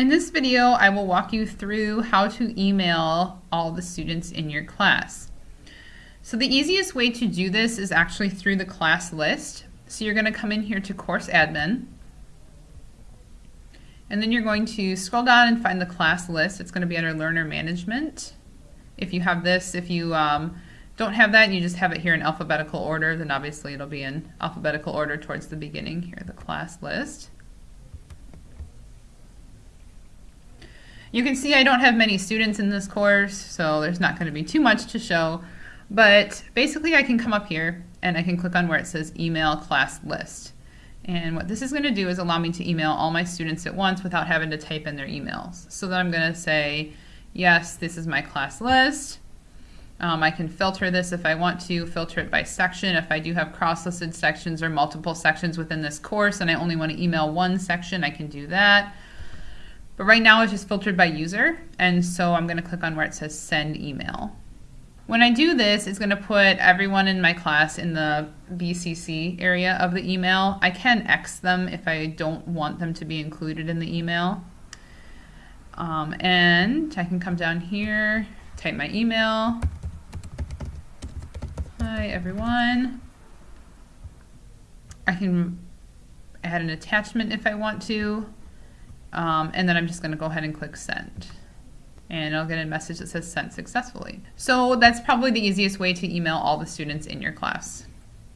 In this video, I will walk you through how to email all the students in your class. So the easiest way to do this is actually through the class list. So you're going to come in here to course admin. And then you're going to scroll down and find the class list. It's going to be under learner management. If you have this, if you um, don't have that you just have it here in alphabetical order, then obviously it'll be in alphabetical order towards the beginning here, the class list. You can see I don't have many students in this course, so there's not going to be too much to show. But basically I can come up here and I can click on where it says email class list. And what this is going to do is allow me to email all my students at once without having to type in their emails. So then I'm going to say, yes, this is my class list. Um, I can filter this if I want to, filter it by section. If I do have cross-listed sections or multiple sections within this course and I only want to email one section, I can do that. But right now it's just filtered by user, and so I'm going to click on where it says send email. When I do this, it's going to put everyone in my class in the BCC area of the email. I can X them if I don't want them to be included in the email. Um, and I can come down here, type my email. Hi everyone. I can add an attachment if I want to. Um, and then I'm just going to go ahead and click send. And I'll get a message that says sent successfully. So that's probably the easiest way to email all the students in your class.